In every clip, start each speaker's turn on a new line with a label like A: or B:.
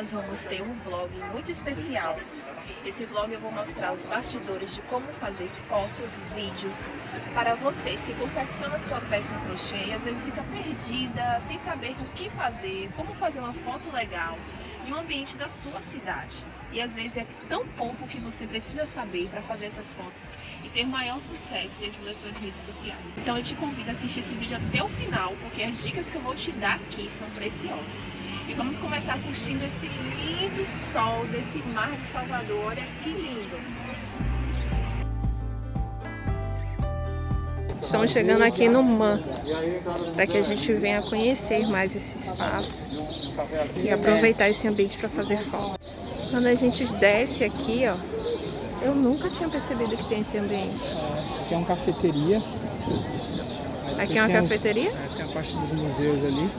A: nós vamos ter um vlog muito especial. Esse vlog eu vou mostrar os bastidores de como fazer fotos, vídeos para vocês que confeccionam sua peça em crochê e às vezes fica perdida, sem saber o que fazer, como fazer uma foto legal em um ambiente da sua cidade. E às vezes é tão pouco que você precisa saber para fazer essas fotos e ter maior sucesso dentro das suas redes sociais. Então eu te convido a assistir esse vídeo até o final, porque as dicas que eu vou te dar aqui são preciosas. E vamos começar curtindo esse lindo sol desse mar de Salvador. Olha que lindo! Estamos chegando aqui no MAN, para que a gente venha conhecer mais esse espaço e aproveitar esse ambiente para fazer foto. Quando a gente desce aqui, ó, eu nunca tinha percebido que tem esse ambiente.
B: Aqui é uma cafeteria.
A: Aqui é uma cafeteria?
B: é, tem a parte dos museus ali.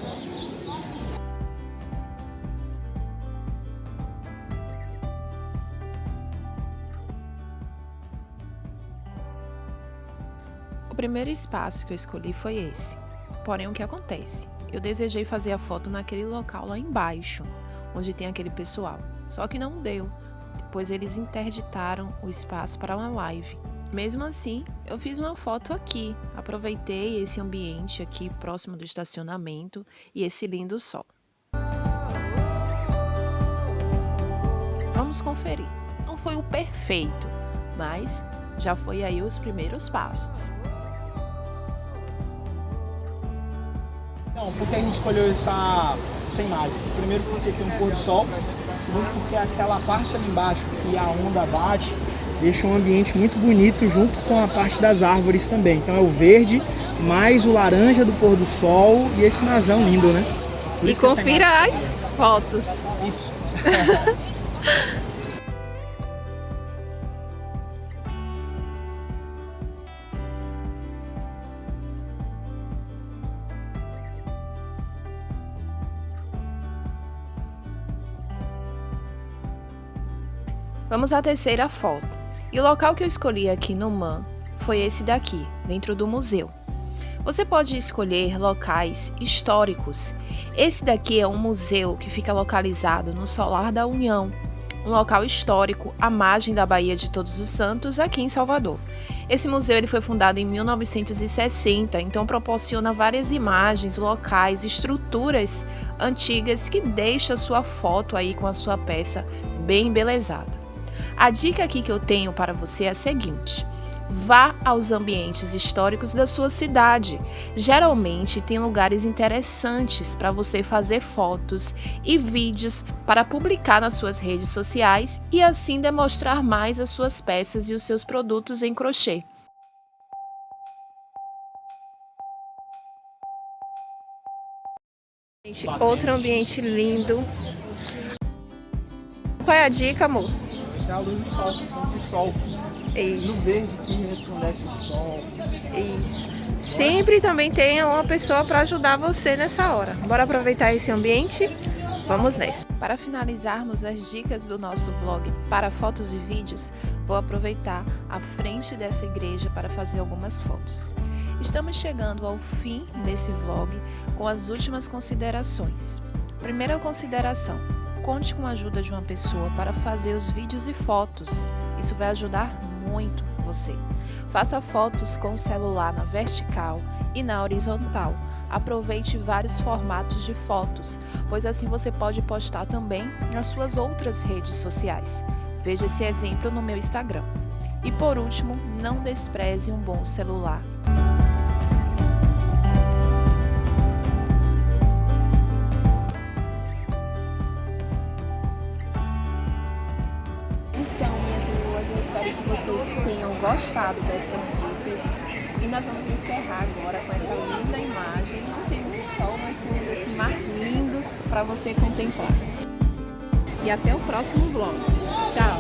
A: Primeiro espaço que eu escolhi foi esse. Porém, o que acontece? Eu desejei fazer a foto naquele local lá embaixo, onde tem aquele pessoal. Só que não deu, pois eles interditaram o espaço para uma live. Mesmo assim, eu fiz uma foto aqui. Aproveitei esse ambiente aqui próximo do estacionamento e esse lindo sol. Vamos conferir. Não foi o perfeito, mas já foi aí os primeiros passos.
B: Não, por que a gente escolheu essa, essa imagem? Primeiro porque tem um pôr do sol, segundo porque aquela parte ali embaixo que a onda bate, deixa um ambiente muito bonito junto com a parte das árvores também. Então é o verde, mais o laranja do pôr do sol e esse nazão lindo, né?
A: e confira as fotos.
B: Isso.
A: Vamos à terceira foto. E o local que eu escolhi aqui no MAN foi esse daqui, dentro do museu. Você pode escolher locais históricos. Esse daqui é um museu que fica localizado no Solar da União, um local histórico à margem da Baía de Todos os Santos, aqui em Salvador. Esse museu ele foi fundado em 1960, então proporciona várias imagens, locais, estruturas antigas que deixa sua foto aí com a sua peça bem embelezada. A dica aqui que eu tenho para você é a seguinte. Vá aos ambientes históricos da sua cidade. Geralmente tem lugares interessantes para você fazer fotos e vídeos para publicar nas suas redes sociais e assim demonstrar mais as suas peças e os seus produtos em crochê. Outro ambiente lindo. Qual é a dica, amor?
B: É a luz do sol, do sol.
A: Isso.
B: No verde que resplandece o sol.
A: Isso. Sempre também tenha uma pessoa para ajudar você nessa hora. Bora aproveitar esse ambiente? Vamos nessa. Para finalizarmos as dicas do nosso vlog para fotos e vídeos, vou aproveitar a frente dessa igreja para fazer algumas fotos. Estamos chegando ao fim desse vlog com as últimas considerações. Primeira consideração, Conte com a ajuda de uma pessoa para fazer os vídeos e fotos. Isso vai ajudar muito você. Faça fotos com o celular na vertical e na horizontal. Aproveite vários formatos de fotos, pois assim você pode postar também nas suas outras redes sociais. Veja esse exemplo no meu Instagram. E por último, não despreze um bom celular. Que vocês tenham gostado dessas dicas. E nós vamos encerrar agora com essa linda imagem. Não temos o sol, mas temos esse mar lindo para você contemplar. E até o próximo vlog. Tchau!